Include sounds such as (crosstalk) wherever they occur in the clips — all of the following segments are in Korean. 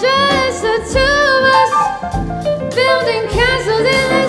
Just the two of us. Building castles in the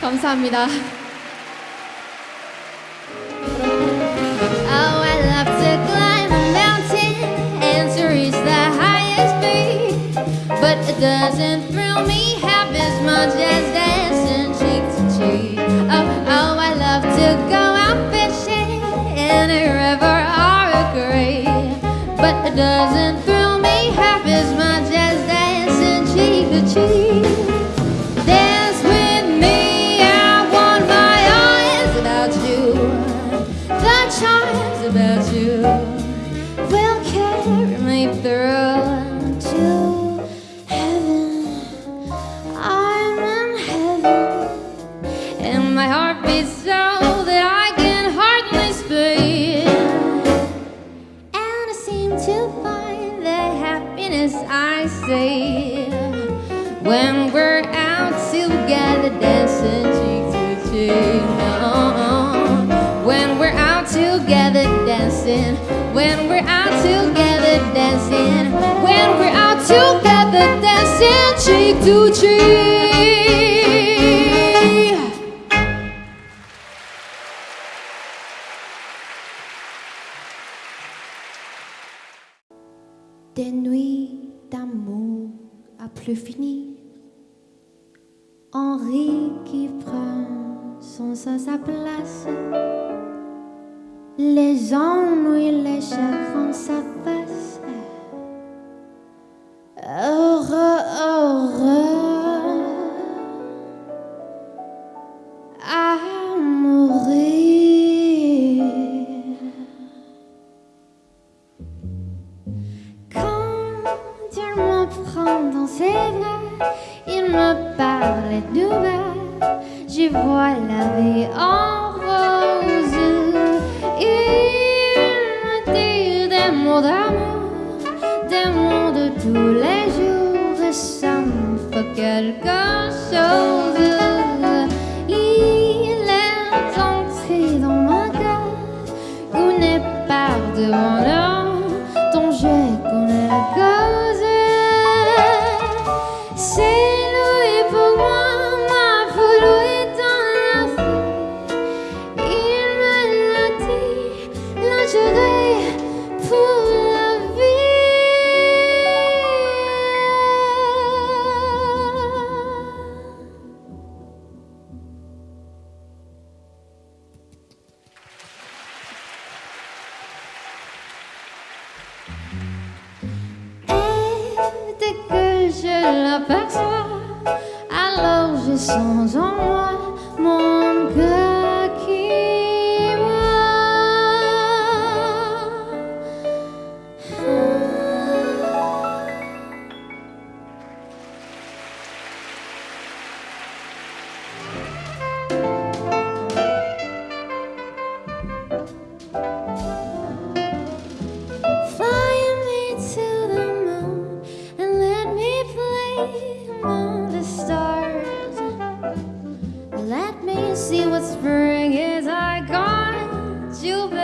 감사합니다. Oh, I love to climb a mountain and to reach the highest peak, but it doesn't thrill me half as much as dancing cheek to cheek. Oh, oh, I love to go out fishing in a river or a creek, but it doesn't When we're out together dancing, when we're out together dancing. Des nuits d'amour à plus fini. Henri qui prend son sa place. Les ennuis, les chagrins s'effacent. Heureux, heureux à mots d'amour, de tous les jours. Et ça me fait quelque chose. Il est entré dans ma cave, gouné par de mon nom dont je connais la cause. C'est lui pour moi, aperçoit. Alors j'ai sans en moi. Let me see what spring is. I got you.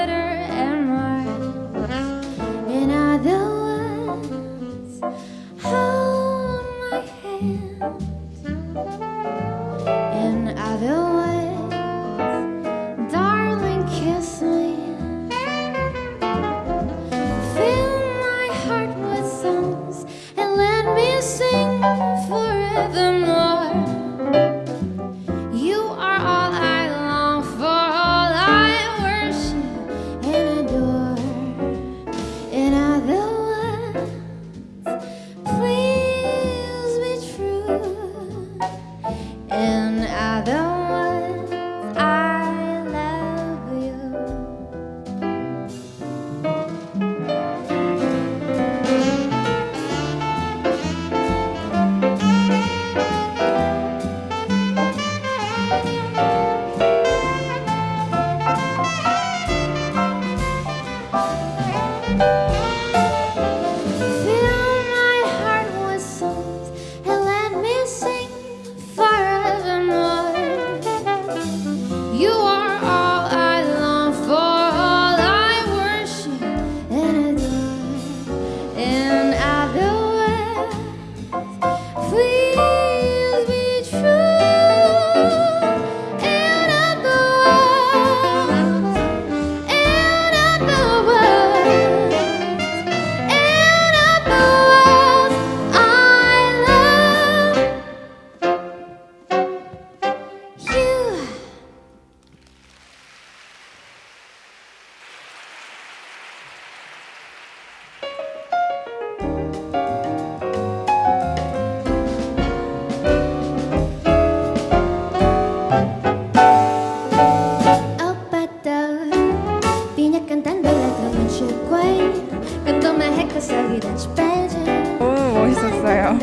너무 멋있었어요.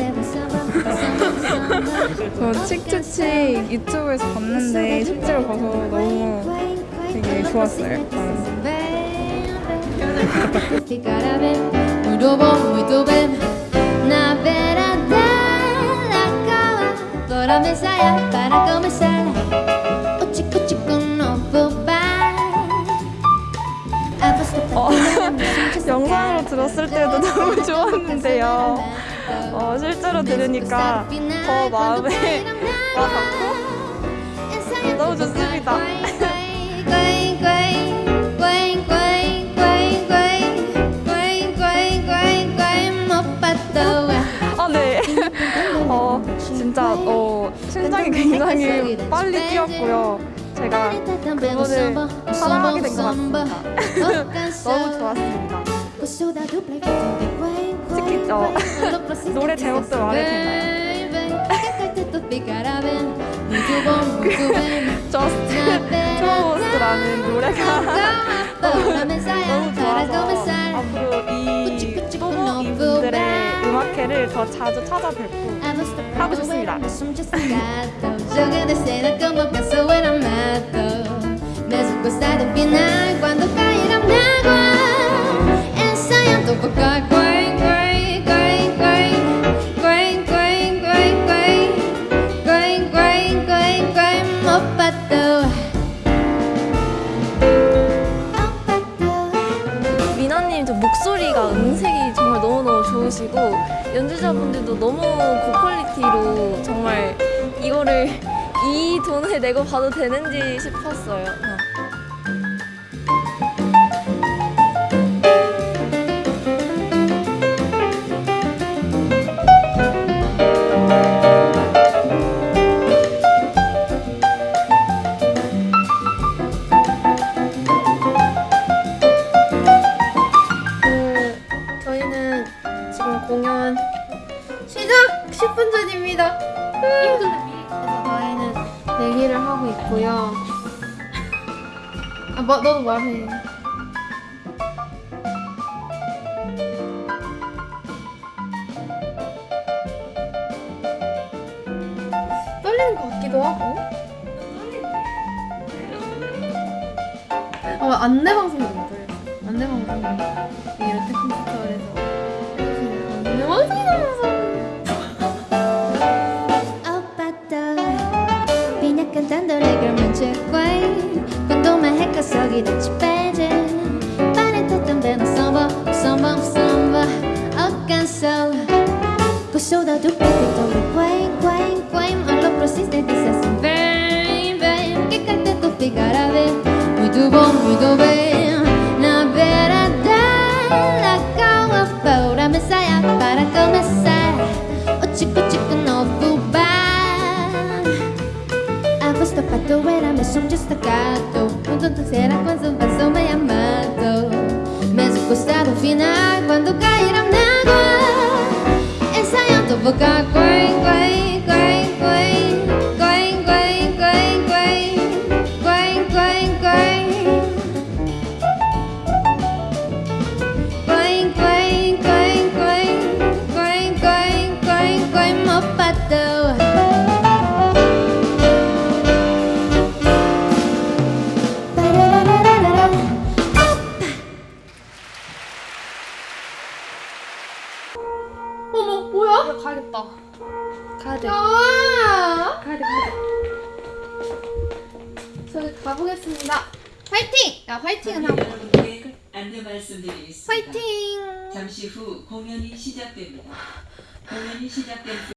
저 칙칙칙 유튜브에서 봤는데 실제로 봐서 너무 되게 좋았어요. (laughs) 들었을 때도 너무 좋았는데요. 어, 실제로 들으니까 더 마음에 와닿고 너무 좋습니다. 아, 네. 어, 진짜 어, 심장이 굉장히 빨리 뛰었고요. 제가 그거를 사랑하게 된 것 같습니다. (laughs) 너무 좋았습니다. 어, 노래 제목도 말해도 되나요? 저스트 트로스라는 노래가 너무 좋아서 앞으로 이 또모 이분들의 음악회를 더 자주 찾아뵙고 하고 싶습니다. 미나님 저 목소리가 음색이 정말 너무너무 좋으시고 연주자분들도 너무 고퀄리티로 정말 이거를 이 돈을 내고 봐도 되는지 싶었어요. 뭐, 너도 말해. 떨리는 것 같기도 하고. 어, 안내 방송이 너무 떨렸어. 안내 방송이 이 롯데 컴퓨터에서 안내 방송 cuando cae 화이팅! 야 화이팅은 하고. 안내 말씀드리겠습니다. 화이팅! 잠시 후 공연이 시작됩니다. 공연이 시작될